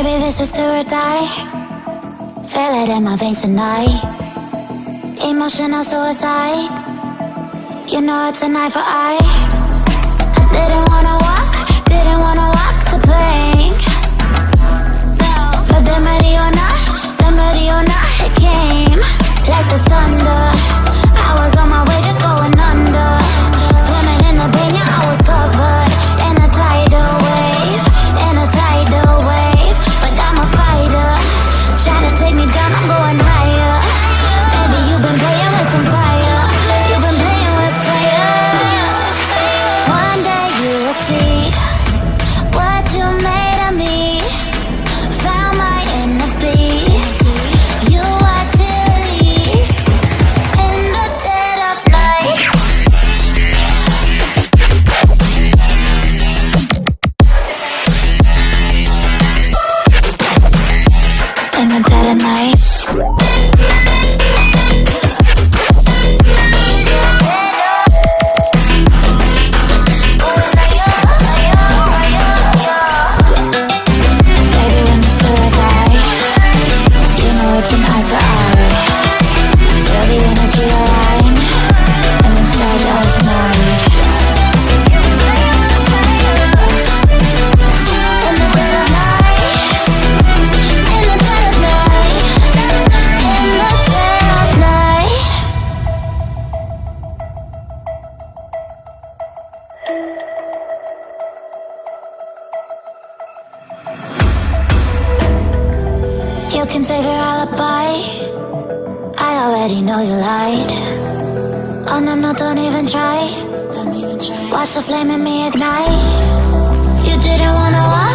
Maybe this is do or die. Feel it in my veins tonight. Emotional suicide. You know it's a knife for eye I didn't wanna walk, didn't wanna walk the plank. No But then Mariona, then Mariona, it came. Like the thunder. You can save your alibi. I already know you lied. Oh no, no, don't even try. Watch the flame in me ignite. You didn't wanna watch.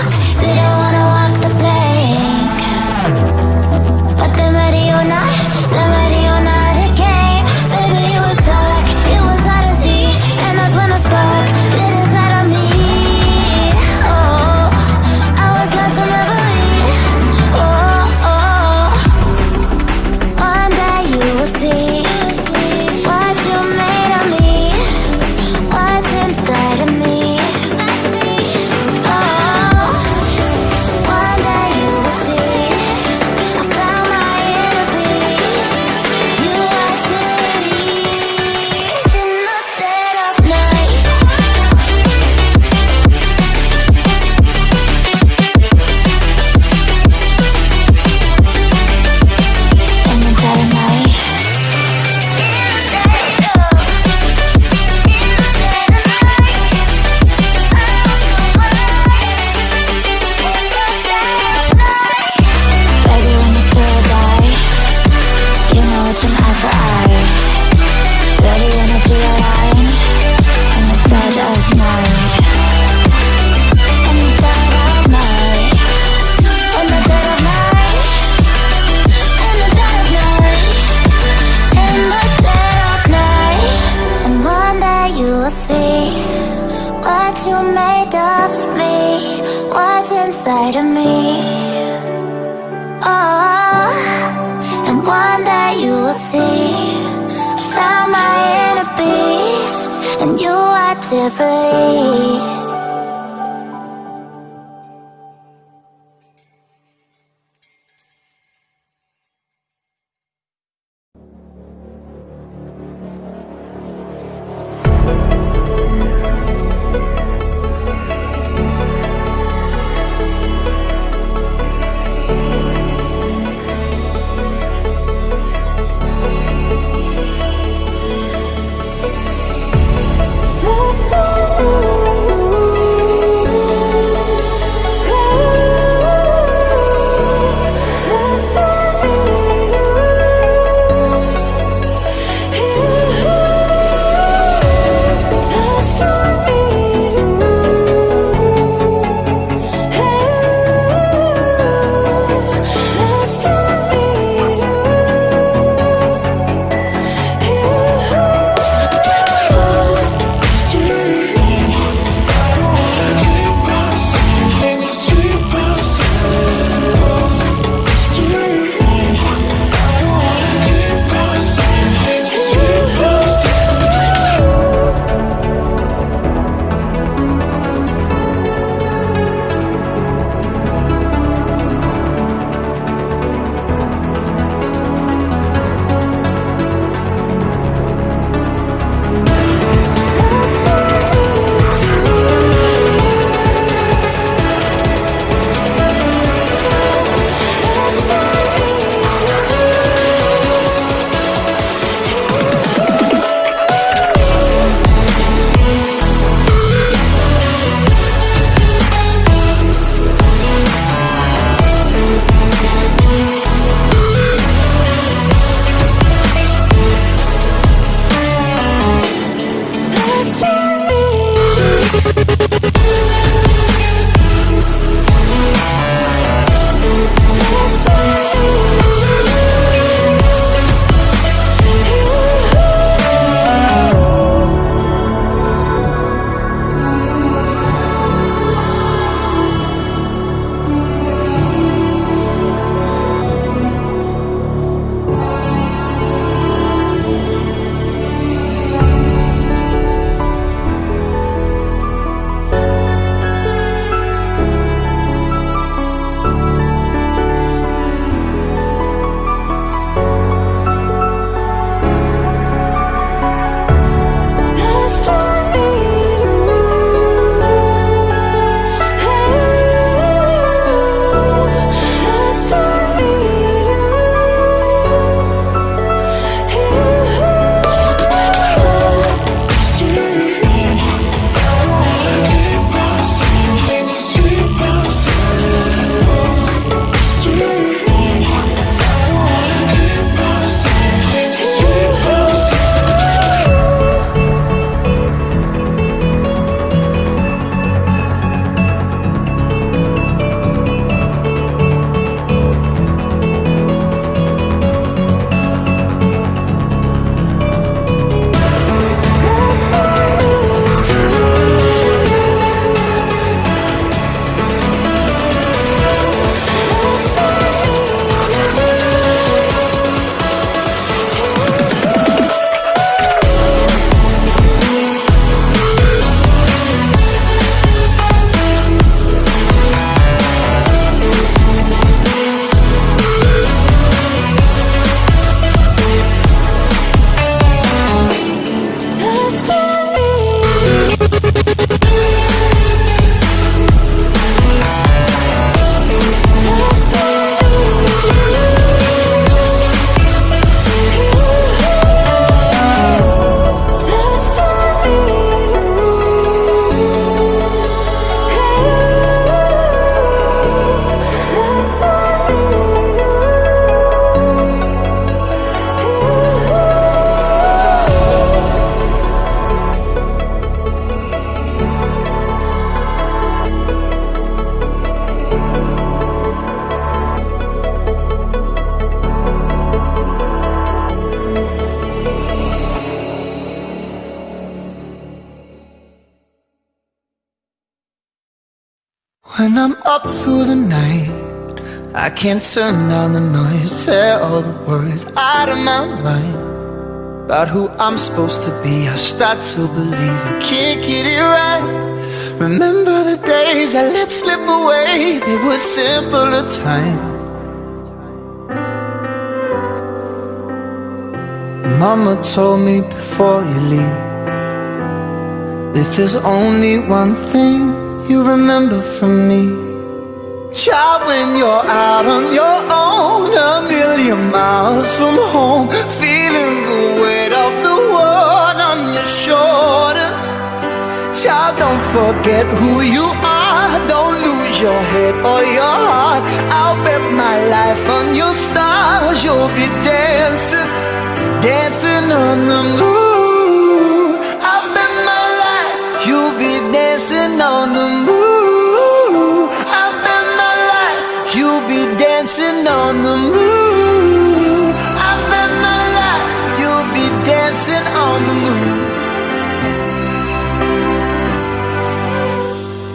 Separately. When I'm up through the night I can't turn down the noise Tear all the worries out of my mind. About who I'm supposed to be I start to believe I can't get it right. Remember the days I let slip away They were simpler times. Mama told me before you leave If there's only one thing you remember from me. Child, when you're out on your own A million miles from home Feeling the weight of the world on your shoulders Child, don't forget who you are. Don't lose your head or your heart. I'll bet my life on your stars. You'll be dancing, dancing on the moon dancing on the moon. I bet my life you'll be dancing on the moon. I bet my life you'll be dancing on the moon.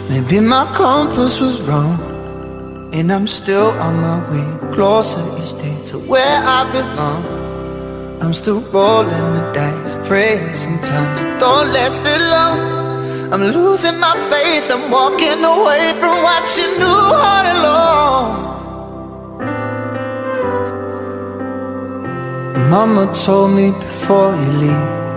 Maybe my compass was wrong And I'm still on my way Closer each day to where I belong. I'm still rolling the dice Praying sometimes don't last it long I'm losing my faith. I'm walking away from what you knew all along. Mama told me before you leave